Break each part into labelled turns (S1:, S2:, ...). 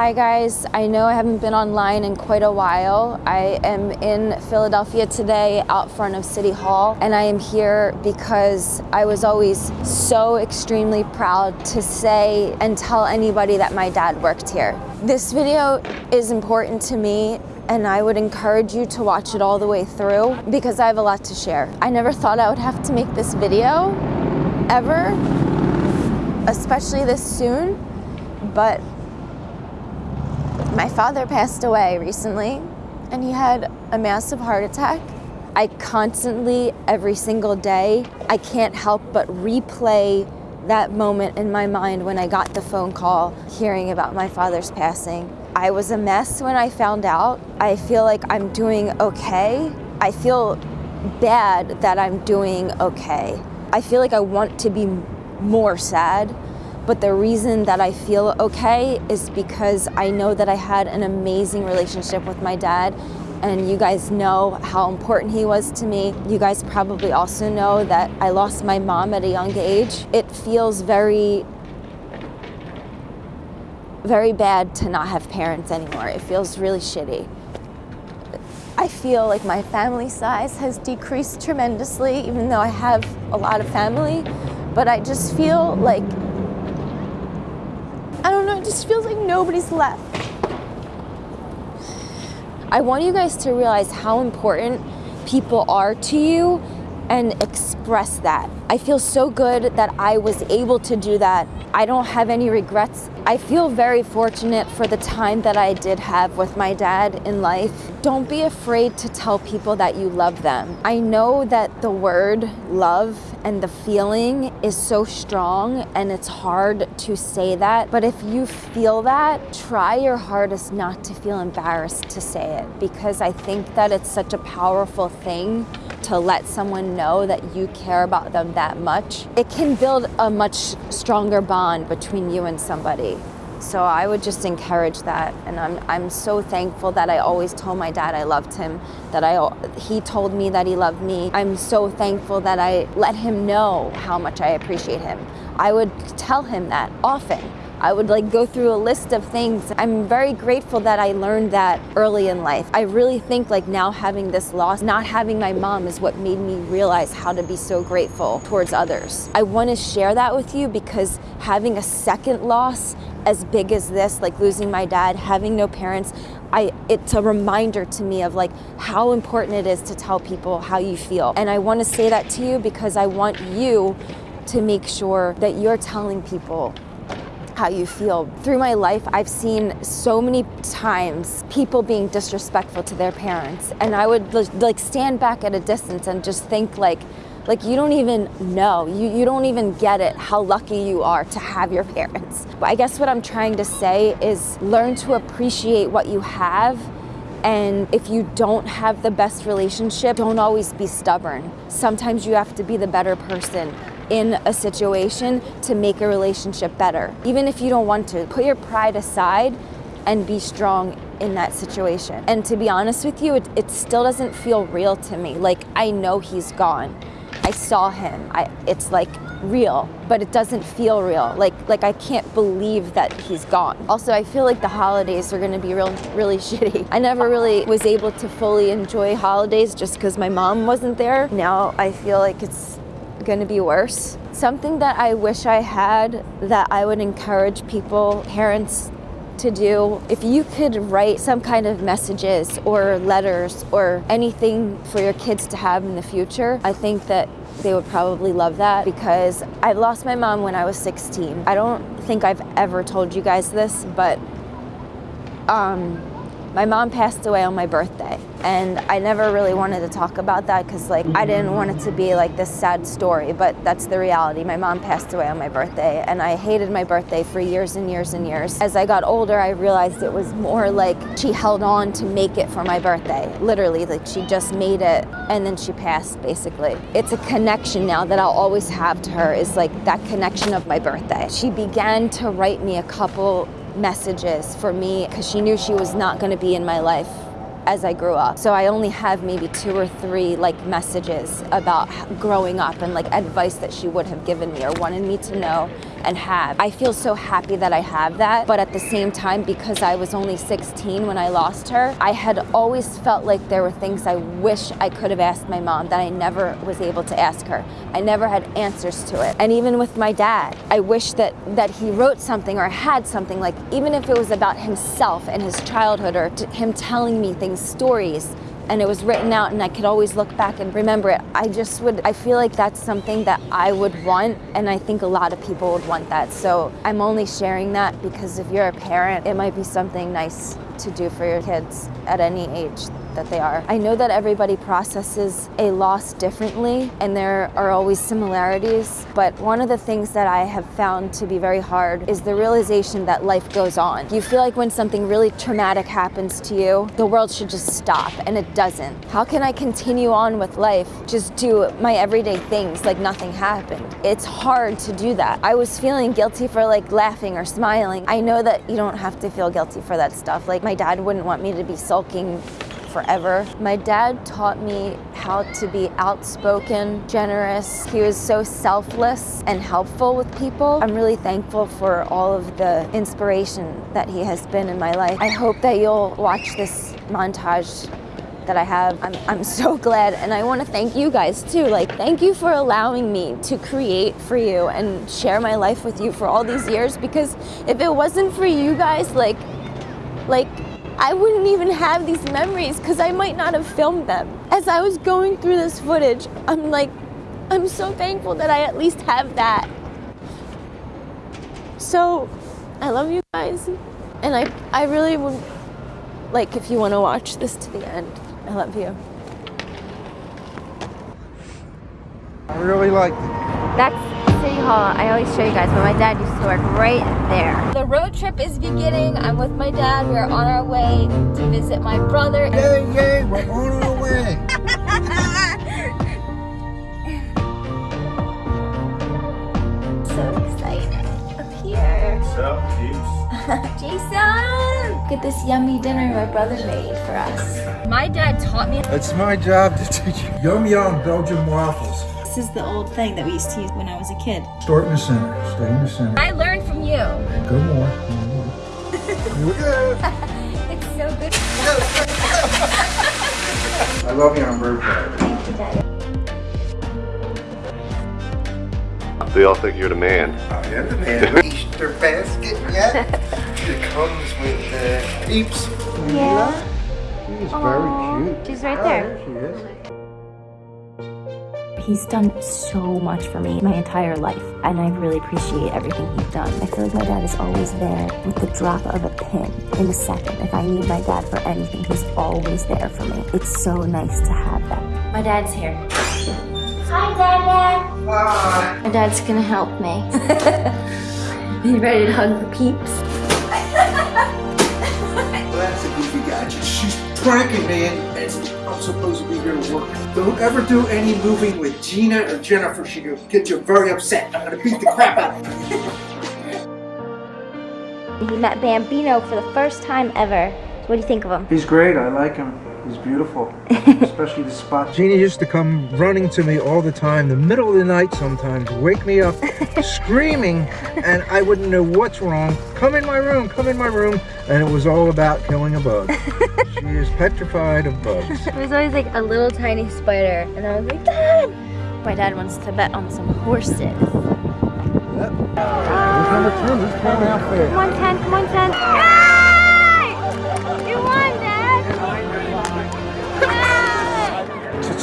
S1: Hi guys, I know I haven't been online in quite a while. I am in Philadelphia today out front of City Hall and I am here because I was always so extremely proud to say and tell anybody that my dad worked here. This video is important to me and I would encourage you to watch it all the way through because I have a lot to share. I never thought I would have to make this video ever, especially this soon, but my father passed away recently and he had a massive heart attack. I constantly, every single day, I can't help but replay that moment in my mind when I got the phone call hearing about my father's passing. I was a mess when I found out. I feel like I'm doing okay. I feel bad that I'm doing okay. I feel like I want to be more sad but the reason that I feel okay is because I know that I had an amazing relationship with my dad and you guys know how important he was to me. You guys probably also know that I lost my mom at a young age. It feels very, very bad to not have parents anymore. It feels really shitty. I feel like my family size has decreased tremendously, even though I have a lot of family, but I just feel like I don't know, it just feels like nobody's left. I want you guys to realize how important people are to you and express that. I feel so good that I was able to do that. I don't have any regrets. I feel very fortunate for the time that I did have with my dad in life. Don't be afraid to tell people that you love them. I know that the word love and the feeling is so strong and it's hard to say that, but if you feel that, try your hardest not to feel embarrassed to say it because I think that it's such a powerful thing to let someone know that you care about them that much. It can build a much stronger bond between you and somebody. So I would just encourage that. And I'm, I'm so thankful that I always told my dad I loved him, that I, he told me that he loved me. I'm so thankful that I let him know how much I appreciate him. I would tell him that often. I would like go through a list of things. I'm very grateful that I learned that early in life. I really think like now having this loss, not having my mom is what made me realize how to be so grateful towards others. I want to share that with you because having a second loss as big as this, like losing my dad, having no parents, I, it's a reminder to me of like how important it is to tell people how you feel. And I want to say that to you because I want you to make sure that you're telling people how you feel. Through my life, I've seen so many times people being disrespectful to their parents. And I would like stand back at a distance and just think like, like you don't even know, you, you don't even get it how lucky you are to have your parents. But I guess what I'm trying to say is learn to appreciate what you have and if you don't have the best relationship, don't always be stubborn. Sometimes you have to be the better person in a situation to make a relationship better. Even if you don't want to, put your pride aside and be strong in that situation. And to be honest with you, it, it still doesn't feel real to me. Like, I know he's gone. I saw him. I, it's like real, but it doesn't feel real. Like, like I can't believe that he's gone. Also, I feel like the holidays are gonna be real, really shitty. I never really was able to fully enjoy holidays just because my mom wasn't there. Now I feel like it's gonna be worse. Something that I wish I had that I would encourage people, parents, to do. If you could write some kind of messages or letters or anything for your kids to have in the future, I think that they would probably love that because I lost my mom when I was 16. I don't think I've ever told you guys this, but um, my mom passed away on my birthday and I never really wanted to talk about that because like I didn't want it to be like this sad story, but that's the reality. My mom passed away on my birthday and I hated my birthday for years and years and years. As I got older, I realized it was more like she held on to make it for my birthday. Literally, like she just made it and then she passed basically. It's a connection now that I'll always have to her is like that connection of my birthday. She began to write me a couple messages for me because she knew she was not going to be in my life as I grew up. So I only have maybe two or three like messages about growing up and like advice that she would have given me or wanted me to know and have. I feel so happy that I have that, but at the same time, because I was only 16 when I lost her, I had always felt like there were things I wish I could have asked my mom that I never was able to ask her. I never had answers to it. And even with my dad, I wish that, that he wrote something or had something, like even if it was about himself and his childhood or him telling me things, stories, and it was written out and I could always look back and remember it. I just would, I feel like that's something that I would want and I think a lot of people would want that. So I'm only sharing that because if you're a parent, it might be something nice to do for your kids at any age that they are. I know that everybody processes a loss differently and there are always similarities, but one of the things that I have found to be very hard is the realization that life goes on. You feel like when something really traumatic happens to you, the world should just stop and it doesn't. How can I continue on with life, just do my everyday things like nothing happened? It's hard to do that. I was feeling guilty for like laughing or smiling. I know that you don't have to feel guilty for that stuff. Like my dad wouldn't want me to be sulking forever. My dad taught me how to be outspoken, generous. He was so selfless and helpful with people. I'm really thankful for all of the inspiration that he has been in my life. I hope that you'll watch this montage that I have. I'm, I'm so glad and I want to thank you guys too. Like thank you for allowing me to create for you and share my life with you for all these years because if it wasn't for you guys like like I wouldn't even have these memories because I might not have filmed them. As I was going through this footage, I'm like, I'm so thankful that I at least have that. So, I love you guys. And I, I really would, like, if you want to watch this to the end, I love you.
S2: I really liked it.
S1: That's City Hall. I always show you guys, but my dad used to work right there. The road trip is beginning. I'm with my dad. We're on our way to visit my brother.
S2: Yay, yay, we're on our way.
S1: so excited up here.
S3: What's up, peeps?
S1: Jason! Look at this yummy dinner my brother made for us. My dad taught me.
S2: It's my job to teach you yum yum Belgian waffles.
S4: This is the old thing that we used to use when I was a kid.
S2: Start in the center. Stay in the center.
S1: I learned from you.
S2: Go more. Go more. Here we go.
S1: It's so good.
S2: I love you on birthday.
S1: Thank you, Daddy.
S3: They all think you're the man.
S2: I am the man. Easter basket yet? it comes with uh, peeps.
S1: Yeah.
S2: She's very cute.
S1: She's right
S2: Oh,
S1: there.
S2: there she is.
S1: He's done so much for me my entire life, and I really appreciate everything he's done. I feel like my dad is always there with the drop of a pin in a second. If I need my dad for anything, he's always there for me. It's so nice to have that. My dad's here. Hi, Dada.
S2: Bye.
S1: My dad's gonna help me. you ready to hug the peeps?
S2: well, That's a goofy gadget. She's pranking me and, and I'm supposed to be here to work. Don't ever do any moving with Gina or Jennifer. She will get you very upset. I'm gonna beat the crap out of you.
S1: He met Bambino for the first time ever. What do you think of him?
S2: He's great. I like him. He's beautiful. Especially the spot. Jeannie used to come running to me all the time, the middle of the night sometimes, wake me up screaming, and I wouldn't know what's wrong. Come in my room, come in my room. And it was all about killing a bug. she is petrified of bugs.
S1: There was always like a little tiny spider, and I was like, Dad! My dad wants to bet on some horses.
S2: Yep. Who's number 10? He's coming out fair.
S1: Come on, 10, come on, 10. Yay!
S2: Ah!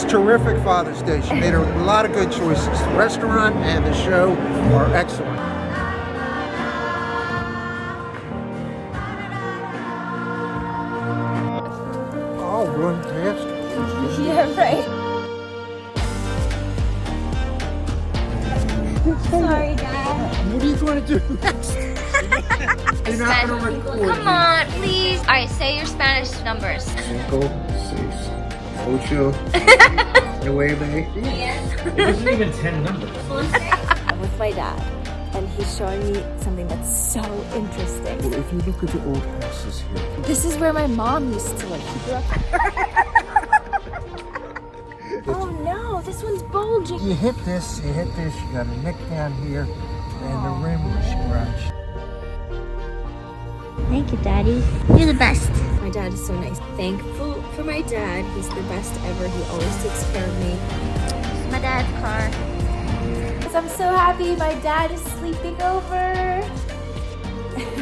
S2: Terrific Father's Day. She made a lot of good choices. The restaurant and the show are excellent. I'll run past.
S1: Yeah, right. Sorry, Dad.
S2: What are you going to do next? You're not going to record.
S1: Come on, please. All right, say your Spanish numbers.
S2: Cinco, ocho, nueve.
S5: It wasn't even 10 numbers.
S1: I'm with my dad, and he's showing me something that's so interesting.
S2: Well, if you look at the old houses here,
S1: This is where my mom used to live. She grew up. oh no, this one's bulging.
S2: you hit this, you hit this, you got a nick down here, and the rim was scratched.
S6: Thank you, Daddy. You're the best.
S1: My dad is so nice. Thankful for my dad. He's the best ever. He always takes care of me.
S6: My dad's car.
S1: I'm so happy my dad is sleeping over.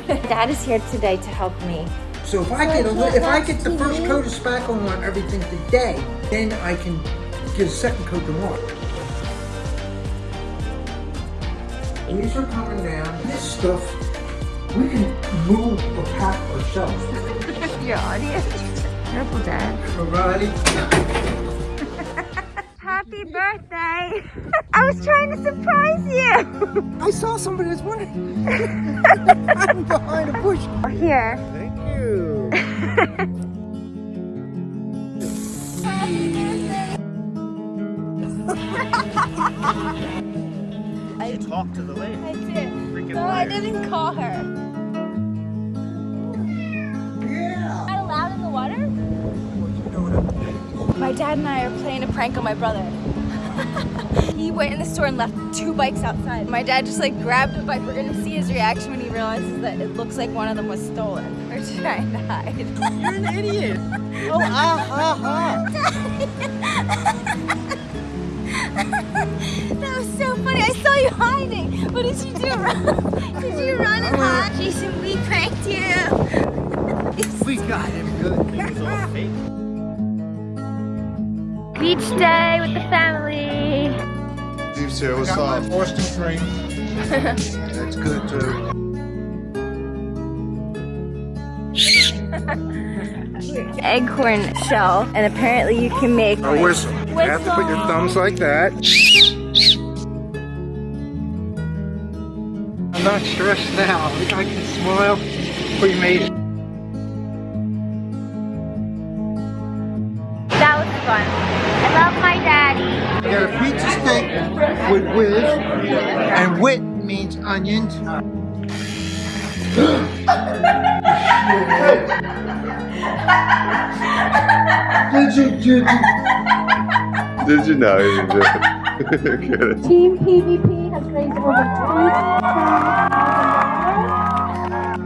S1: dad is here today to help me.
S2: So if I get a li- if I get the first coat of spackle on everything today, then I can get a second coat tomorrow. These are coming down. This stuff we can move or pack ourselves.
S6: Your audience. Careful, Dad.
S2: Alrighty.
S6: Happy birthday. I was trying to surprise you.
S2: I saw somebody that's wondering. I'm behind a bush.
S6: Here.
S2: Thank you.
S5: Talk to the lady.
S1: I did.
S5: Freaking
S1: No, I didn't call her. Dad and I are playing a prank on my brother. he went in the store and left two bikes outside. My dad just like grabbed a bike. We're gonna see his reaction when he realizes that it looks like one of them was stolen. We're trying to hide.
S2: You're an idiot. Oh, ah, ha, ha.
S1: That was so funny. I saw you hiding. What did you do? did you run and hide? Jason, we pranked you.
S2: We got him good.
S5: It was all fake.
S6: Beach day with the family.
S3: Steve Sarah, what's
S2: Got
S3: up?
S2: my Boston cream. That's good too.
S1: Eggcorn shell, and apparently you can make
S2: A whistle. You have to put your thumbs like that. I'm not stressed now. I can smile. We made it.
S6: Daddy.
S2: I got a pizza steak with whiz, and wit means onions. Did you, did you?
S3: Did you know? You did. Get it.
S6: Team PvP has raised over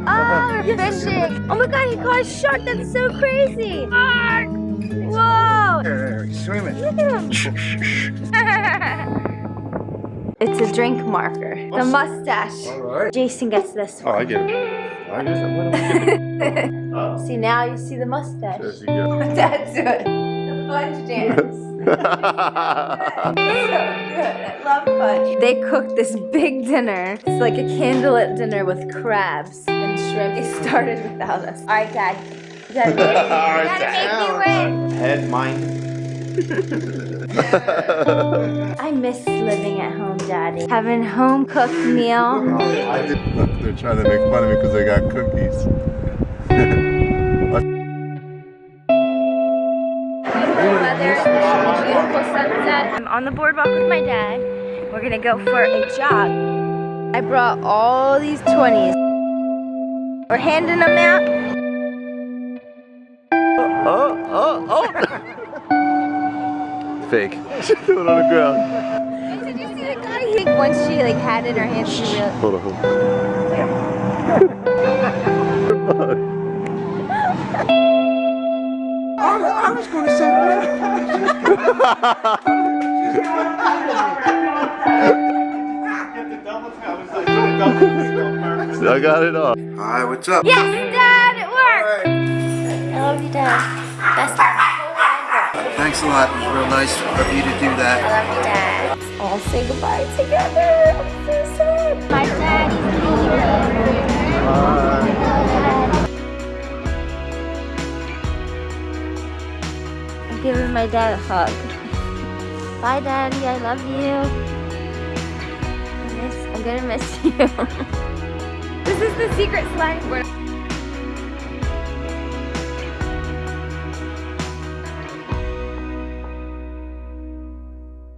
S6: Oh, we're fishing. Oh my god, he caught a shark. That's so crazy. Shark.
S2: Swimming.
S6: Look at him.
S1: It's a drink marker. The mustache.
S2: All right.
S1: Jason gets this
S3: Oh,
S1: one.
S3: I get it. I guess I would. Oh,
S1: See now you see the mustache. That's it. The fudge dance. so good. I love fudge. They cooked this big dinner. It's like a candlelit dinner with crabs and shrimp. They started without us. All right, Dad. You gotta make, you gotta make me win.
S3: Head mine.
S1: I miss living at home, Daddy. Having home cooked meal.
S3: Oh, Look, they're trying to make fun of me because I got cookies.
S1: Beautiful weather, beautiful sunset. I'm on the boardwalk with my dad. We're gonna go for a jog. I brought all these 20s. We're handing them out.
S3: Fake. She threw it on the ground.
S1: Did you see the guy? He, once she like had it in her hand, she realized.
S3: Hold on. hold
S2: I, I was going to say
S3: on. I got it off.
S2: Hi, what's up?
S1: Yes, Dad, it worked.
S6: I love you, Dad. Best whole ever.
S2: Thanks a lot. It was real nice of you to do that.
S6: I
S2: that.
S6: love you, Dad.
S1: All say goodbye together. I'm so sad.
S6: My daddy's here.
S1: I'm giving my dad a hug. Bye, Daddy. I love you. I miss, I'm gonna miss you. this is the secret sliding board.